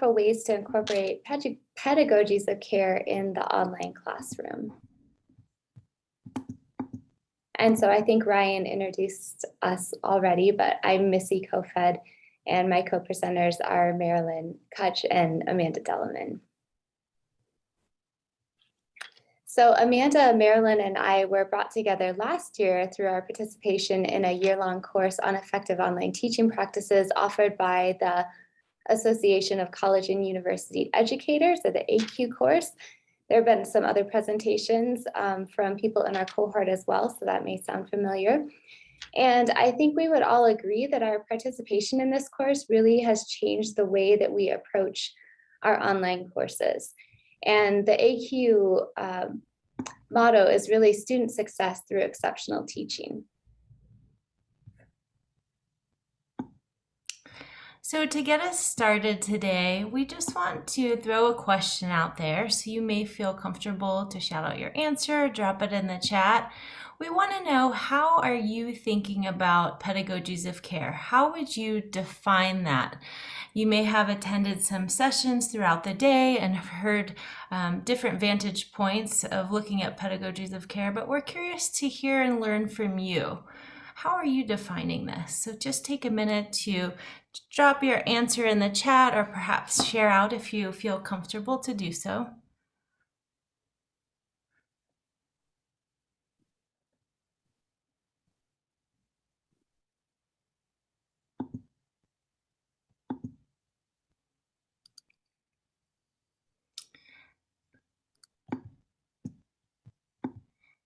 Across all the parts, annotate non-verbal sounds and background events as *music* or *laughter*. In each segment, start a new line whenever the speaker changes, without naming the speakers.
ways to incorporate pedagogies of care in the online classroom. And so I think Ryan introduced us already, but I'm Missy Kofed and my co-presenters are Marilyn Kutch and Amanda Delaman. So Amanda, Marilyn, and I were brought together last year through our participation in a year-long course on effective online teaching practices offered by the Association of College and University Educators, or the ACUE course. There have been some other presentations um, from people in our cohort as well, so that may sound familiar. And I think we would all agree that our participation in this course really has changed the way that we approach our online courses. And the ACUE um, motto is really student success through exceptional teaching.
So to get us started today, we just want to throw a question out there. So you may feel comfortable to shout out your answer, drop it in the chat. We want to know how are you thinking about pedagogies of care? How would you define that? You may have attended some sessions throughout the day and have heard um, different vantage points of looking at pedagogies of care, but we're curious to hear and learn from you. How are you defining this? So just take a minute to drop your answer in the chat or perhaps share out if you feel comfortable to do so.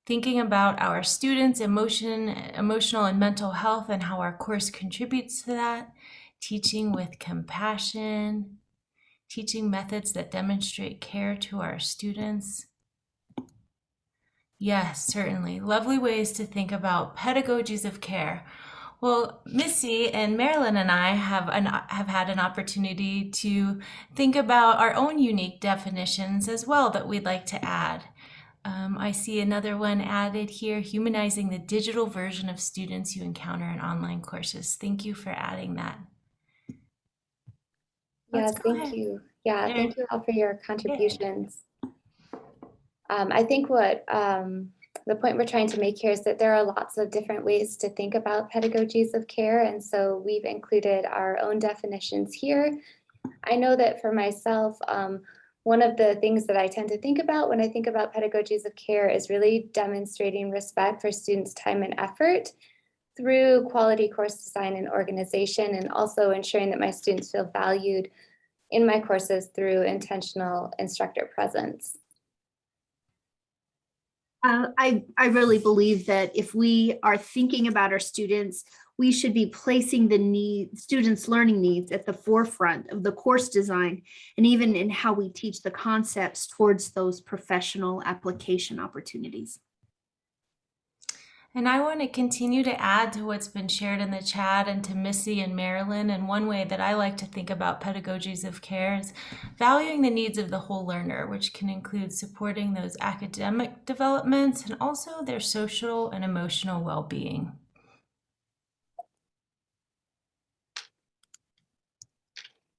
Thinking about our students' emotion, emotional and mental health and how our course contributes to that, teaching with compassion, teaching methods that demonstrate care to our students. Yes, certainly. Lovely ways to think about pedagogies of care. Well, Missy and Marilyn and I have an, have had an opportunity to think about our own unique definitions as well that we'd like to add. Um, I see another one added here, humanizing the digital version of students you encounter in online courses. Thank you for adding that.
Yeah, thank ahead. you. Yeah, there. thank you all for your contributions. Um, I think what um, the point we're trying to make here is that there are lots of different ways to think about pedagogies of care. And so we've included our own definitions here. I know that for myself, um, one of the things that I tend to think about when I think about pedagogies of care is really demonstrating respect for students' time and effort through quality course design and organization, and also ensuring that my students feel valued in my courses through intentional instructor presence.
Uh, I, I really believe that if we are thinking about our students, we should be placing the need, students' learning needs at the forefront of the course design and even in how we teach the concepts towards those professional application opportunities.
And I want to continue to add to what's been shared in the chat and to Missy and Marilyn. And one way that I like to think about pedagogies of care is valuing the needs of the whole learner, which can include supporting those academic developments and also their social and emotional well-being.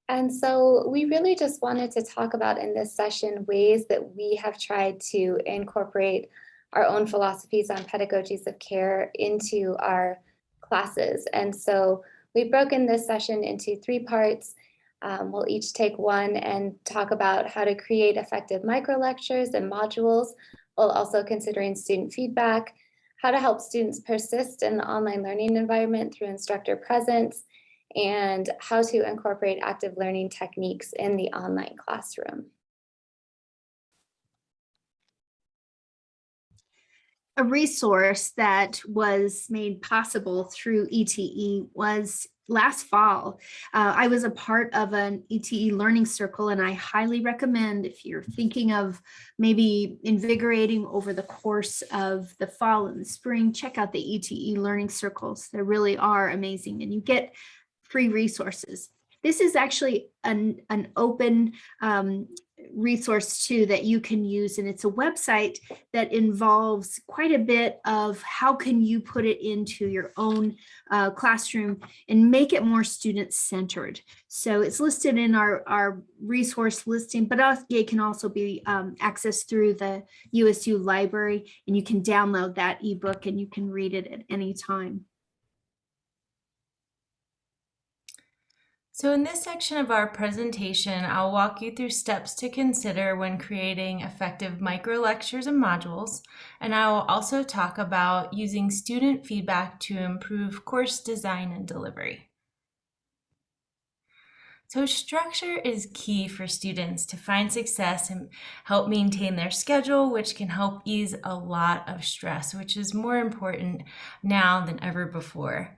And so we really just wanted to talk about in this session ways that we have tried to incorporate our own philosophies on pedagogies of care into our classes. And so we've broken this session into three parts. Um, we'll each take one and talk about how to create effective micro lectures and modules while also considering student feedback, how to help students persist in the online learning environment through instructor presence, and how to incorporate active learning techniques in the online classroom.
A resource that was made possible through ETE was last fall. Uh, I was a part of an ETE learning circle and I highly recommend if you're thinking of maybe invigorating over the course of the fall and the spring, check out the ETE learning circles. They really are amazing and you get free resources. This is actually an, an open um, resource too that you can use and it's a website that involves quite a bit of how can you put it into your own uh, classroom and make it more student centered. So it's listed in our, our resource listing, but it can also be um, accessed through the USU library and you can download that ebook and you can read it at any time.
So in this section of our presentation, I'll walk you through steps to consider when creating effective micro lectures and modules, and I will also talk about using student feedback to improve course design and delivery. So structure is key for students to find success and help maintain their schedule, which can help ease a lot of stress, which is more important now than ever before.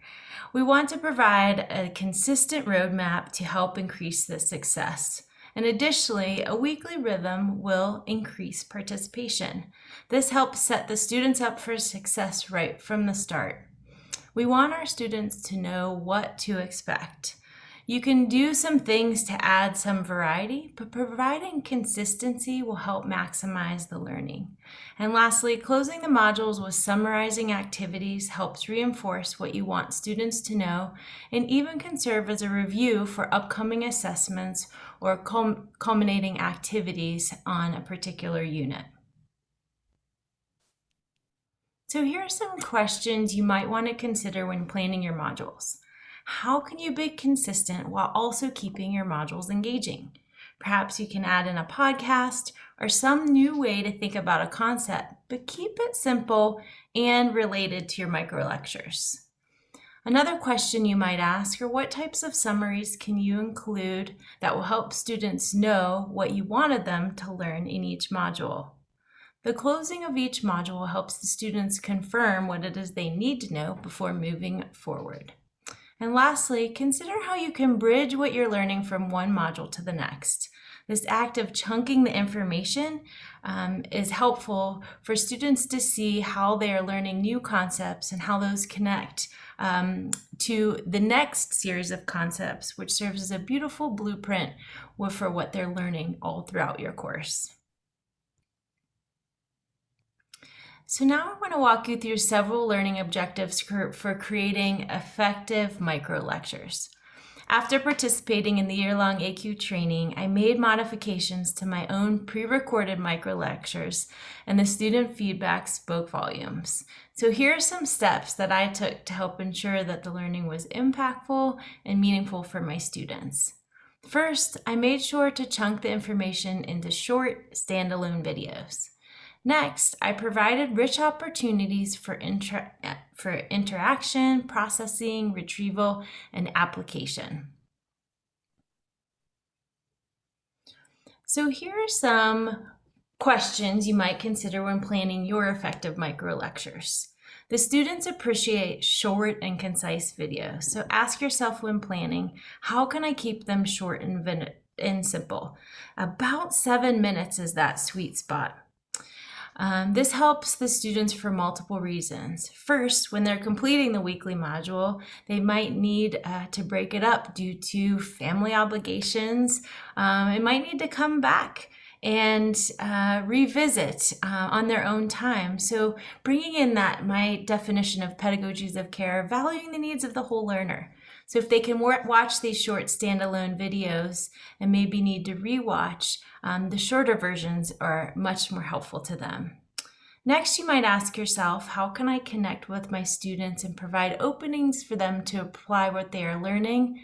We want to provide a consistent roadmap to help increase the success. And additionally, a weekly rhythm will increase participation. This helps set the students up for success right from the start. We want our students to know what to expect. You can do some things to add some variety, but providing consistency will help maximize the learning. And lastly, closing the modules with summarizing activities helps reinforce what you want students to know and even can serve as a review for upcoming assessments or culminating activities on a particular unit. So here are some questions you might want to consider when planning your modules. How can you be consistent while also keeping your modules engaging? Perhaps you can add in a podcast or some new way to think about a concept, but keep it simple and related to your micro lectures. Another question you might ask are what types of summaries can you include that will help students know what you wanted them to learn in each module? The closing of each module helps the students confirm what it is they need to know before moving forward. And lastly, consider how you can bridge what you're learning from one module to the next. This act of chunking the information um, is helpful for students to see how they are learning new concepts and how those connect um, to the next series of concepts, which serves as a beautiful blueprint for what they're learning all throughout your course. So now I want to walk you through several learning objectives for, creating effective micro lectures. After participating in the year-long ACUE training, I made modifications to my own pre-recorded micro lectures and the student feedback spoke volumes. So here are some steps that I took to help ensure that the learning was impactful and meaningful for my students. First, I made sure to chunk the information into short, standalone videos. Next, I provided rich opportunities for, inter for interaction, processing, retrieval, and application. So here are some questions you might consider when planning your effective micro lectures. The students appreciate short and concise videos, so ask yourself when planning, how can I keep them short and, and simple? About seven minutes is that sweet spot. Um, this helps the students for multiple reasons. First, when they're completing the weekly module, they might need uh, to break it up due to family obligations. Um, it might need to come back and uh, revisit uh, on their own time. So bringing in that, my definition of pedagogies of care, valuing the needs of the whole learner. So if they can watch these short standalone videos and maybe need to rewatch, um, the shorter versions are much more helpful to them. Next, you might ask yourself, how can I connect with my students and provide openings for them to apply what they are learning?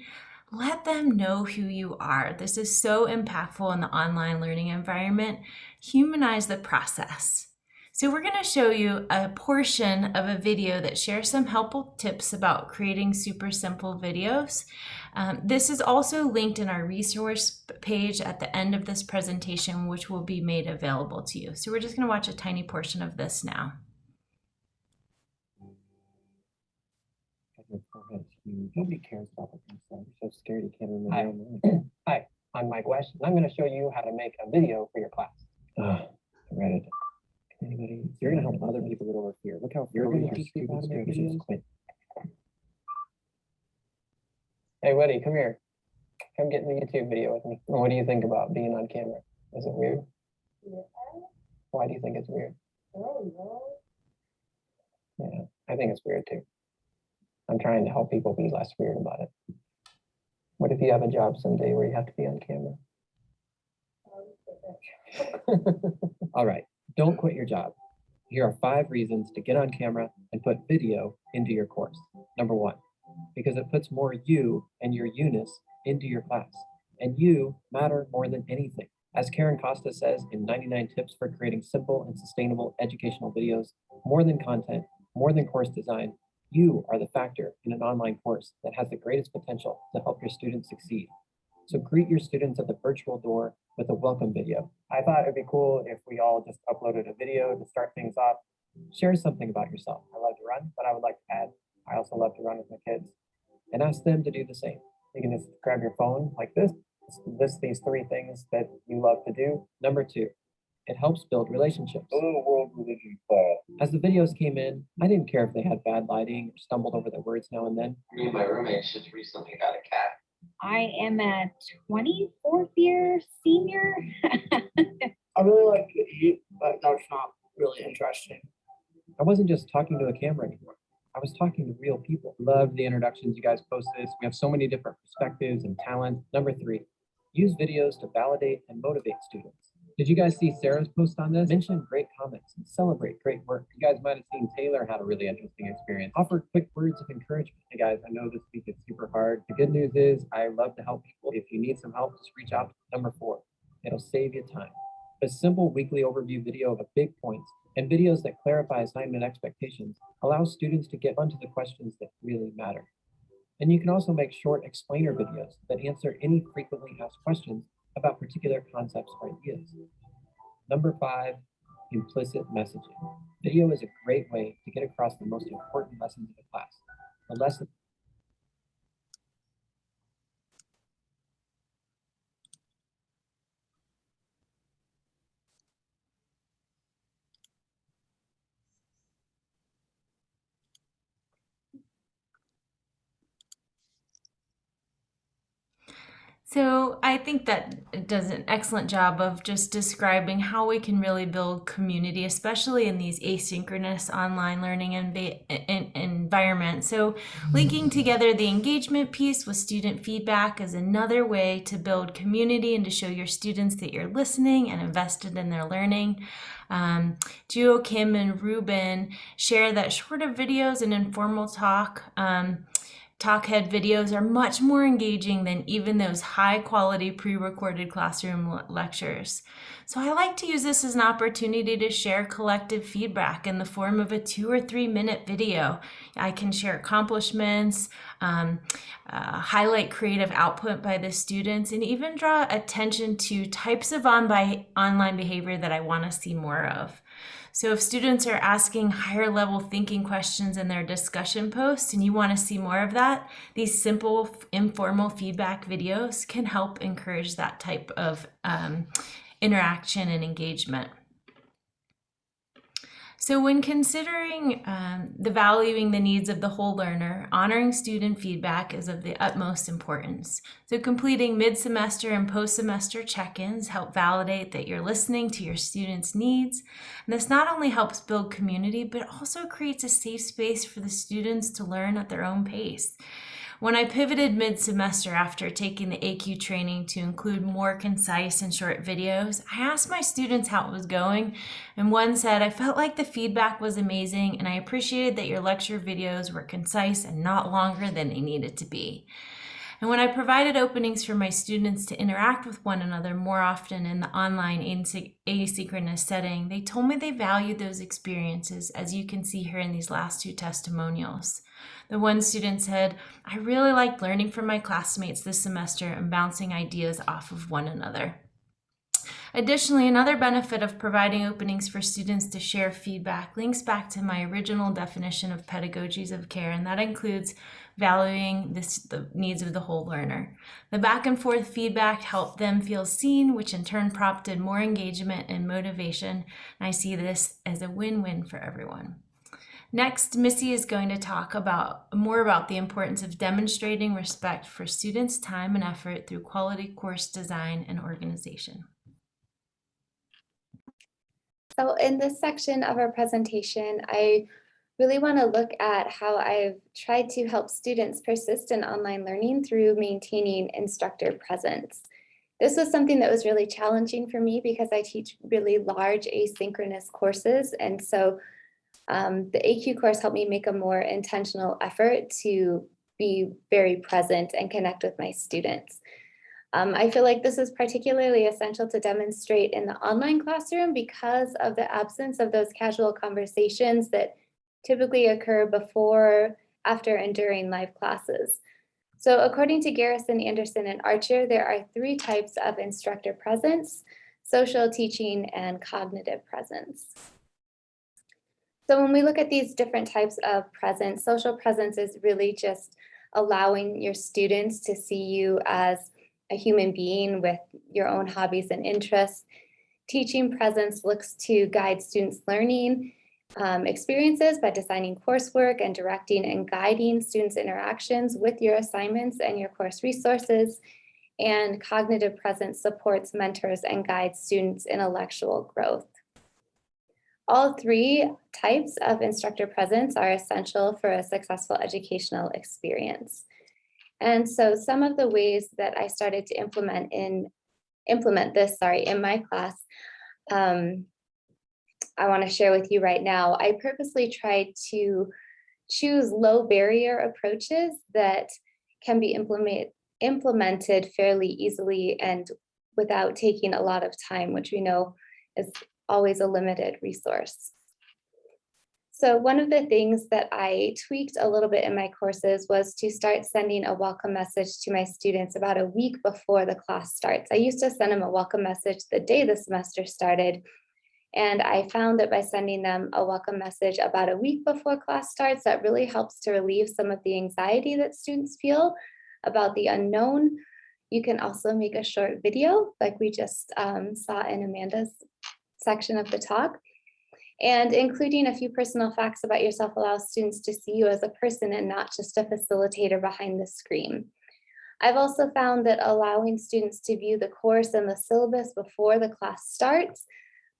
Let them know who you are. This is so impactful in the online learning environment. Humanize the process. So we're going to show you a portion of a video that shares some helpful tips about creating super simple videos. Um, this is also linked in our resource page at the end of this presentation, which will be made available to you. So we're just going to watch a tiny portion of this now.
Nobody cares about what you said. You're so scared you can't remember.
Hi.
name.
Hi, I'm Mike West, and I'm going to show you how to make a video for your class.
Ugh, I read it. Can Anybody, you're gonna help other people get over fear. Look how
You're
fearful
gonna
your
teach people how
students
to
are.
make
They just quit.
Hey, Woody, come here. Come get in the YouTube video with me. What do you think about being on camera? Is it weird? Yeah. Why do you think it's weird? Yeah, I think it's weird too. I'm trying to help people be less weird about it. What if you have a job someday where you have to be on camera? *laughs* All right, don't quit your job. Here are five reasons to get on camera and put video into your course. Number one, because it puts more you and your Eunice into your class. And you matter more than anything. As Karen Costa says in 99 Tips for Creating Simple and Sustainable Educational Videos, more than content, more than course design, you are the factor in an online course that has the greatest potential to help your students succeed. So greet your students at the virtual door with a welcome video. I thought it'd be cool if we all just uploaded a video to start things off. Share something about yourself. I love to run, but I would like to add, I also love to run with my kids and ask them to do the same. You can just grab your phone like this, list these three things that you love to do. Number two, it helps build relationships.
Hello, world religion class.
As the videos came in, I didn't care if they had bad lighting or stumbled over their words now and then.
Me and my roommate just recently got a cat.
I am a 24th year senior. *laughs*
I really like to eat, but that's not really interesting.
I wasn't just talking to a camera anymore. I was talking to real people. Love the introductions you guys posted. We have so many different perspectives and talent. Number three, use videos to validate and motivate students. Did you guys see Sarah's post on this? Mention great comments and celebrate great work. You guys might have seen Taylor had a really interesting experience. Offer quick words of encouragement. Hey guys, I know this week is super hard. The good news is I love to help people. If you need some help, just reach out. to Number four, it'll save you time. A simple weekly overview video of a big points and videos that clarify assignment expectations allows students to get onto the questions that really matter. And you can also make short explainer videos that answer any frequently asked questions about particular concepts or ideas. Number five, implicit messaging. Video is a great way to get across the most important lessons of the class. The lesson
So I think that does an excellent job of just describing how we can really build community, especially in these asynchronous online learning en- environments. So linking together the engagement piece with student feedback is another way to build community and to show your students that you're listening and invested in their learning. Um, Guo Kim and Rubin share that shorter videos and informal talk. Um, Talkhead videos are much more engaging than even those high quality pre recorded classroom lectures. So I like to use this as an opportunity to share collective feedback in the form of a two or three minute video. I can share accomplishments, um, uh, highlight creative output by the students, and even draw attention to types of on by online behavior that I want to see more of. So if students are asking higher level thinking questions in their discussion posts and you want to see more of that, these simple informal feedback videos can help encourage that type of um, interaction and engagement. So when considering um, the valuing the needs of the whole learner, honoring student feedback is of the utmost importance. So completing mid-semester and post-semester check-ins help validate that you're listening to your students' needs. And this not only helps build community, but also creates a safe space for the students to learn at their own pace. When I pivoted mid semester after taking the ACUE training to include more concise and short videos, I asked my students how it was going, and one said, I felt like the feedback was amazing, and I appreciated that your lecture videos were concise and not longer than they needed to be. And when I provided openings for my students to interact with one another more often in the online asynchronous setting, they told me they valued those experiences, as you can see here in these last two testimonials. The one student said, I really liked learning from my classmates this semester and bouncing ideas off of one another. Additionally, another benefit of providing openings for students to share feedback links back to my original definition of pedagogies of care, and that includes valuing this, the needs of the whole learner. The back and forth feedback helped them feel seen, which in turn prompted more engagement and motivation. And I see this as a win win for everyone. Next, Missy is going to talk about more about the importance of demonstrating respect for students' time and effort through quality course design and organization.
So in this section of our presentation, I really want to look at how I've tried to help students persist in online learning through maintaining instructor presence. This was something that was really challenging for me because I teach really large asynchronous courses. And so um, the ACUE course helped me make a more intentional effort to be very present and connect with my students. Um, I feel like this is particularly essential to demonstrate in the online classroom because of the absence of those casual conversations that typically occur before, after, and during live classes. So according to Garrison, Anderson, and Archer, there are three types of instructor presence, social teaching and cognitive presence. So when we look at these different types of presence, social presence is really just allowing your students to see you as a human being with your own hobbies and interests. Teaching presence looks to guide students' learning um, experiences by designing coursework and directing and guiding students' interactions with your assignments and your course resources. And cognitive presence supports mentors and guides students' intellectual growth. All three types of instructor presence are essential for a successful educational experience. And so some of the ways that I started to implement in implement this, sorry, in my class, um, I want to share with you right now. I purposely tried to choose low barrier approaches that can be implement, implemented fairly easily and without taking a lot of time, which we know is always a limited resource. So one of the things that I tweaked a little bit in my courses was to start sending a welcome message to my students about a week before the class starts. I used to send them a welcome message the day the semester started. And I found that by sending them a welcome message about a week before class starts, that really helps to relieve some of the anxiety that students feel about the unknown. You can also make a short video like we just um, saw in Amanda's section of the talk. And including a few personal facts about yourself allows students to see you as a person and not just a facilitator behind the screen. I've also found that allowing students to view the course and the syllabus before the class starts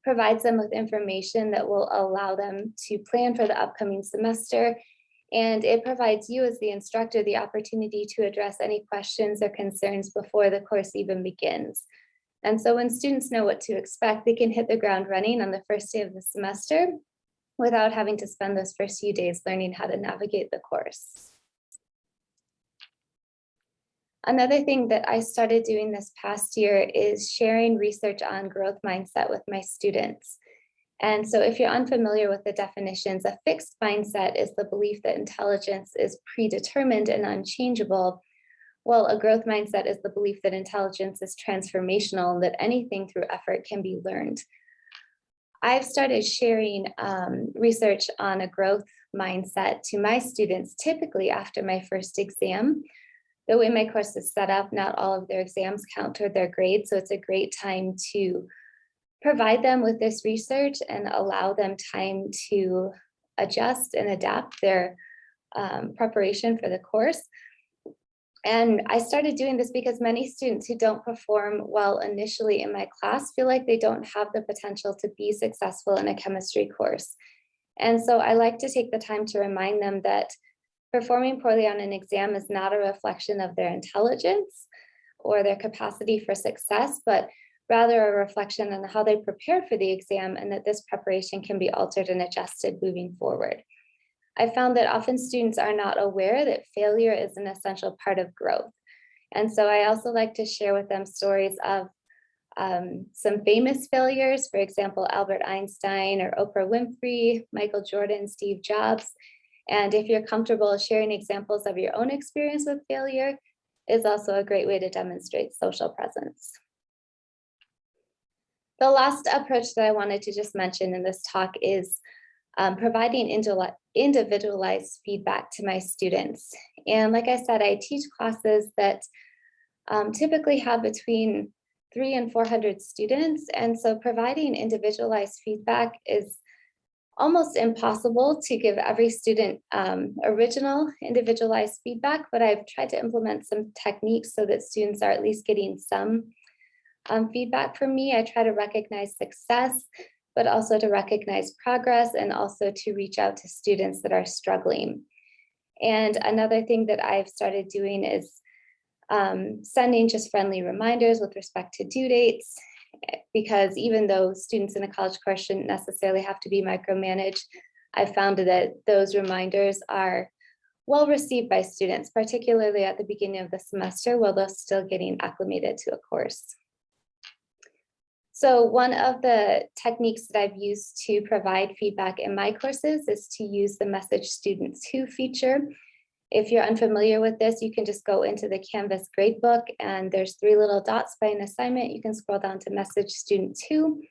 provides them with information that will allow them to plan for the upcoming semester. And it provides you as the instructor the opportunity to address any questions or concerns before the course even begins. And so when students know what to expect, they can hit the ground running on the first day of the semester without having to spend those first few days learning how to navigate the course. Another thing that I started doing this past year is sharing research on growth mindset with my students. And so if you're unfamiliar with the definitions, a fixed mindset is the belief that intelligence is predetermined and unchangeable, well, a growth mindset is the belief that intelligence is transformational and that anything through effort can be learned. I've started sharing um, research on a growth mindset to my students typically after my first exam. The way my course is set up, not all of their exams count toward their grades, so it's a great time to provide them with this research and allow them time to adjust and adapt their um, preparation for the course. And I started doing this because many students who don't perform well initially in my class feel like they don't have the potential to be successful in a chemistry course. And so I like to take the time to remind them that performing poorly on an exam is not a reflection of their intelligence or their capacity for success, but rather a reflection on how they prepared for the exam and that this preparation can be altered and adjusted moving forward. I found that often students are not aware that failure is an essential part of growth. And so I also like to share with them stories of um, some famous failures, for example, Albert Einstein or Oprah Winfrey, Michael Jordan, Steve Jobs. And if you're comfortable sharing examples of your own experience with failure, is also a great way to demonstrate social presence. The last approach that I wanted to just mention in this talk is um, providing individualized feedback to my students. And like I said, I teach classes that um, typically have between three and 400 students. And so providing individualized feedback is almost impossible to give every student um, original individualized feedback, but I've tried to implement some techniques so that students are at least getting some um, feedback from me. I try to recognize success, but also to recognize progress and also to reach out to students that are struggling. And another thing that I've started doing is um, sending just friendly reminders with respect to due dates, because even though students in a college course shouldn't necessarily have to be micromanaged, I've found that those reminders are well received by students, particularly at the beginning of the semester while they're still getting acclimated to a course. So one of the techniques that I've used to provide feedback in my courses is to use the message students who feature. If you're unfamiliar with this, you can just go into the Canvas gradebook and there's three little dots by an assignment. You can scroll down to message students who,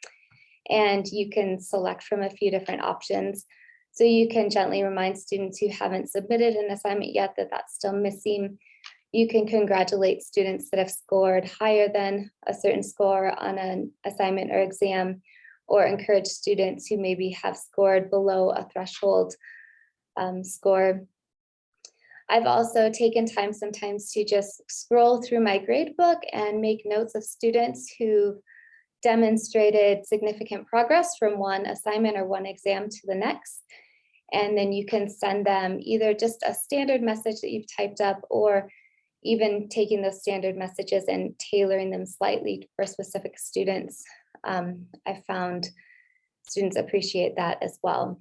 and you can select from a few different options. So you can gently remind students who haven't submitted an assignment yet that that's still missing. You can congratulate students that have scored higher than a certain score on an assignment or exam, or encourage students who maybe have scored below a threshold um, score. I've also taken time sometimes to just scroll through my grade book and make notes of students who demonstrated significant progress from one assignment or one exam to the next. And then you can send them either just a standard message that you've typed up or even taking those standard messages and tailoring them slightly for specific students. Um, I found students appreciate that as well.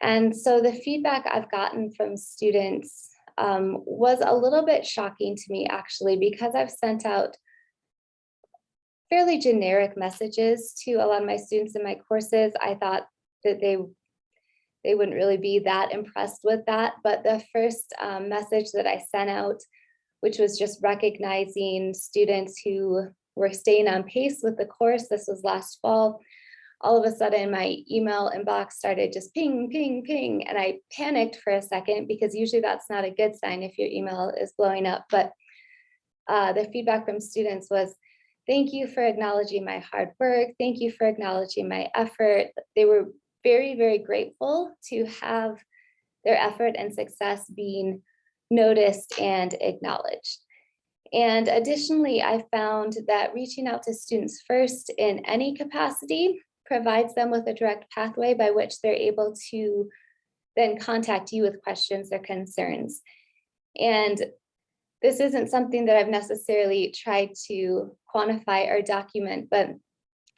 And so the feedback I've gotten from students um, was a little bit shocking to me actually, because I've sent out fairly generic messages to a lot of my students in my courses. I thought that they they wouldn't really be that impressed with that. But the first um, message that I sent out, which was just recognizing students who were staying on pace with the course, this was last fall, all of a sudden my email inbox started just ping, ping, ping. And I panicked for a second because usually that's not a good sign if your email is blowing up. But uh, the feedback from students was, thank you for acknowledging my hard work. Thank you for acknowledging my effort. They were very, very grateful to have their effort and success being noticed and acknowledged. And additionally, I found that reaching out to students first in any capacity provides them with a direct pathway by which they're able to then contact you with questions or concerns. And this isn't something that I've necessarily tried to quantify or document, but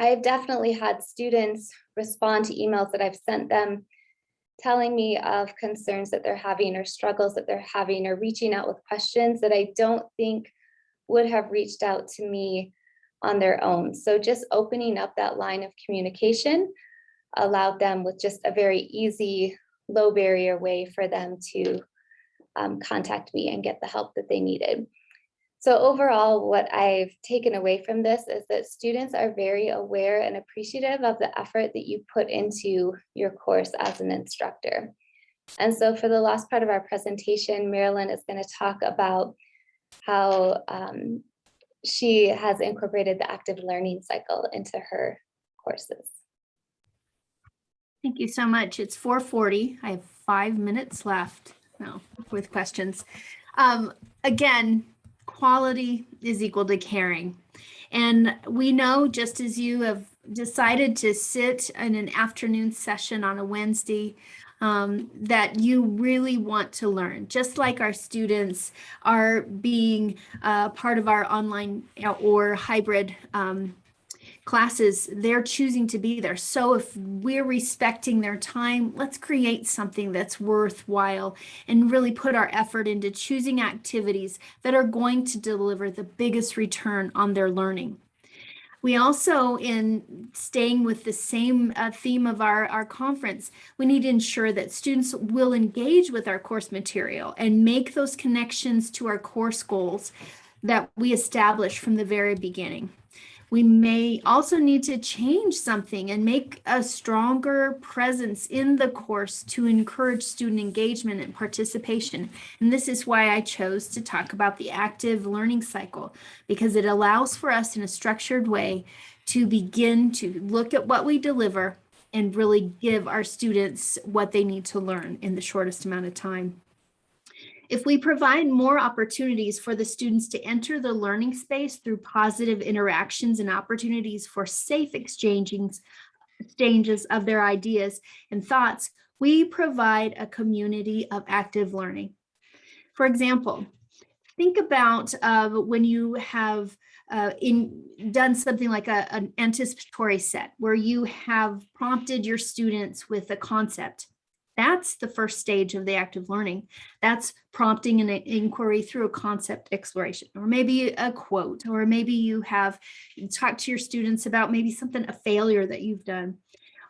I've definitely had students respond to emails that I've sent them telling me of concerns that they're having or struggles that they're having or reaching out with questions that I don't think would have reached out to me on their own. So just opening up that line of communication allowed them with just a very easy, low barrier way for them to um, contact me and get the help that they needed. So overall, what I've taken away from this is that students are very aware and appreciative of the effort that you put into your course as an instructor. And so for the last part of our presentation, Marilyn is going to talk about how um, she has incorporated the active learning cycle into her courses.
Thank you so much. It's 4:40. I have five minutes left now with questions. Um, again, quality is equal to caring. And we know just as you have decided to sit in an afternoon session on a Wednesday, um, that you really want to learn, just like our students are being uh, part of our online or hybrid um, classes, they're choosing to be there. So if we're respecting their time, let's create something that's worthwhile and really put our effort into choosing activities that are going to deliver the biggest return on their learning. We also, in staying with the same uh, theme of our, our conference, we need to ensure that students will engage with our course material and make those connections to our course goals that we establish from the very beginning. We may also need to change something and make a stronger presence in the course to encourage student engagement and participation. And this is why I chose to talk about the active learning cycle, because it allows for us in a structured way to begin to look at what we deliver and really give our students what they need to learn in the shortest amount of time. If we provide more opportunities for the students to enter the learning space through positive interactions and opportunities for safe exchangings, exchanges of their ideas and thoughts, we provide a community of active learning. For example, think about uh, when you have uh, in done something like a, an anticipatory set where you have prompted your students with a concept. That's the first stage of the active learning. That's prompting an inquiry through a concept exploration, or maybe a quote, or maybe you have talked to your students about maybe something, a failure that you've done.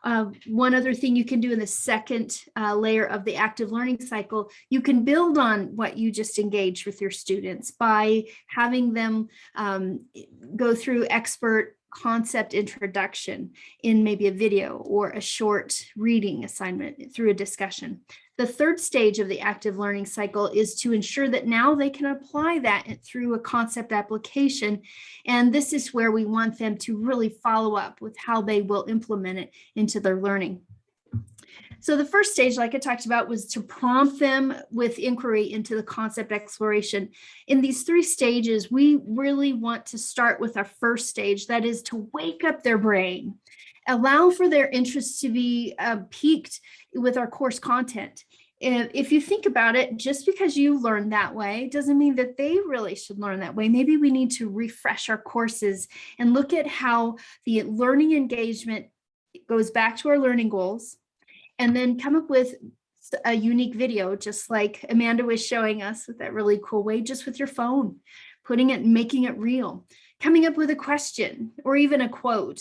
Uh, one other thing you can do in the second uh, layer of the active learning cycle, you can build on what you just engaged with your students by having them um, go through expert concept introduction in maybe a video or a short reading assignment through a discussion. The third stage of the active learning cycle is to ensure that now they can apply that through a concept application. And this is where we want them to really follow up with how they will implement it into their learning. So the first stage, like I talked about, was to prompt them with inquiry into the concept exploration. In these three stages, we really want to start with our first stage, that is to wake up their brain, allow for their interests to be uh, piqued with our course content. If you think about it, just because you learn that way doesn't mean that they really should learn that way. Maybe we need to refresh our courses and look at how the learning engagement goes back to our learning goals, and then come up with a unique video, just like Amanda was showing us with that really cool way, just with your phone, putting it, making it real, coming up with a question or even a quote.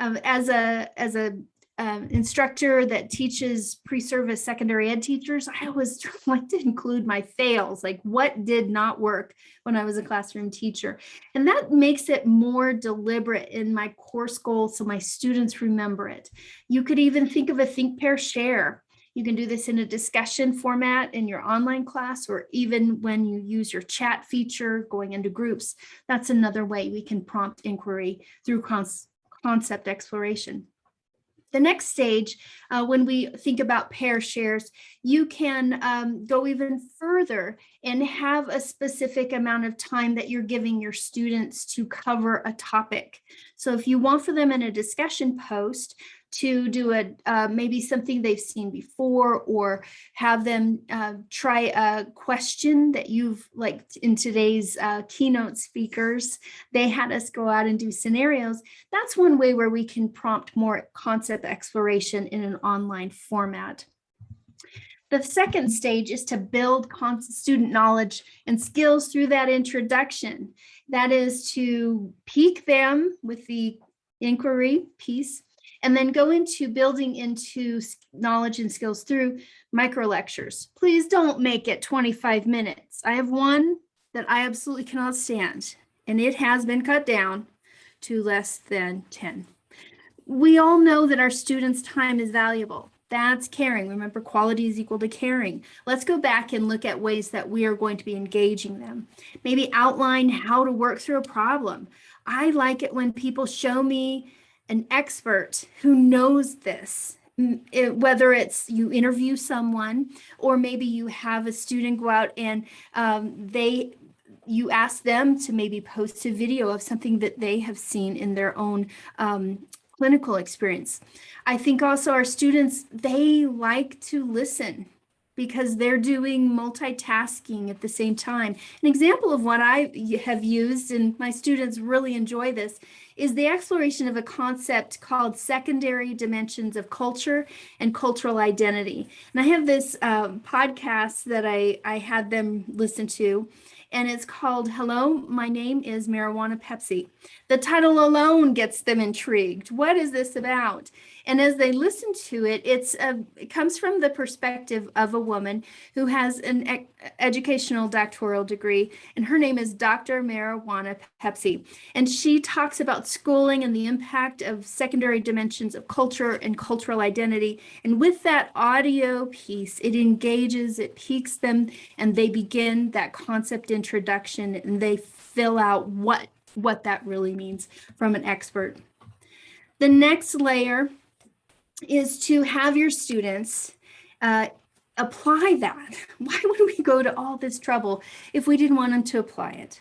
Um, as a as a um, instructor that teaches pre-service secondary ed teachers, I always like *laughs* to include my fails, like what did not work when I was a classroom teacher. And that makes it more deliberate in my course goals so my students remember it. You could even think of a think, pair, share. You can do this in a discussion format in your online class, or even when you use your chat feature going into groups. That's another way we can prompt inquiry through concept exploration. The next stage, uh, when we think about pair shares, you can um, go even further and have a specific amount of time that you're giving your students to cover a topic. So if you want for them in a discussion post to do a uh, maybe something they've seen before or have them uh, try a question that you've like in today's uh, keynote speakers. They had us go out and do scenarios. That's one way where we can prompt more concept exploration in an online format. The second stage is to build student knowledge and skills through that introduction. That is to peak them with the inquiry piece and then go into building into knowledge and skills through micro lectures. Please don't make it 25 minutes. I have one that I absolutely cannot stand, and it has been cut down to less than 10. We all know that our students' time is valuable. That's caring. Remember, quality is equal to caring. Let's go back and look at ways that we are going to be engaging them. Maybe outline how to work through a problem. I like it when people show me an expert who knows this it, whether it's you interview someone or maybe you have a student go out and um, they you ask them to maybe post a video of something that they have seen in their own um, clinical experience. I think also our students, they like to listen because they're doing multitasking at the same time. An example of what I have used and my students really enjoy this is the exploration of a concept called secondary dimensions of culture and cultural identity. And I have this um, podcast that I, I had them listen to and it's called Hello, My Name is Marijuana Pepsi. The title alone gets them intrigued. What is this about? And as they listen to it, it's a, it comes from the perspective of a woman who has an e educational doctoral degree, and her name is Dr. Marijuana Pepsi. And she talks about schooling and the impact of secondary dimensions of culture and cultural identity. And with that audio piece, it engages, it piques them, and they begin that concept introduction and they fill out what what that really means from an expert. The next layer is to have your students uh, apply that. *laughs* Why would we go to all this trouble if we didn't want them to apply it?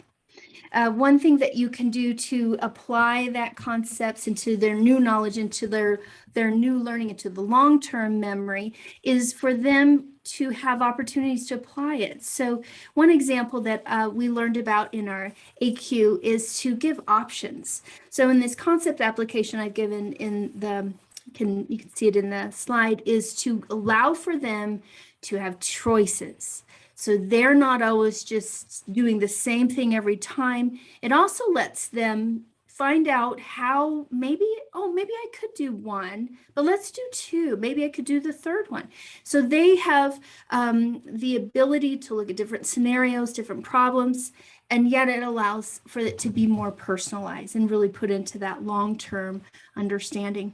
Uh, one thing that you can do to apply that concepts into their new knowledge, into their, their new learning, into the long-term memory is for them to have opportunities to apply it. So one example that uh, we learned about in our ACUE is to give options. So in this concept application I've given in the, can you can see it in the slide, is to allow for them to have choices. So they're not always just doing the same thing every time. It also lets them find out how maybe, oh, maybe I could do one, but let's do two. Maybe I could do the third one. So they have um, the ability to look at different scenarios, different problems, and yet it allows for it to be more personalized and really put into that long-term understanding.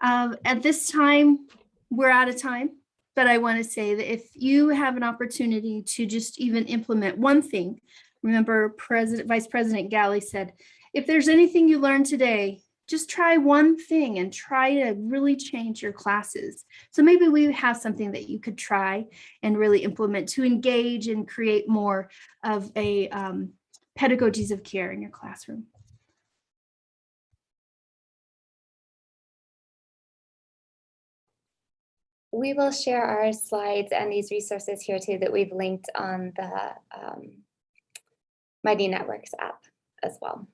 Uh, at this time, we're out of time. But I want to say that if you have an opportunity to just even implement one thing, remember President, Vice President Galley said, if there's anything you learned today, just try one thing and try to really change your classes. So maybe we have something that you could try and really implement to engage and create more of a um, pedagogies of care in your classroom.
We will share our slides and these resources here too that we've linked on the um, Mighty Networks app as well.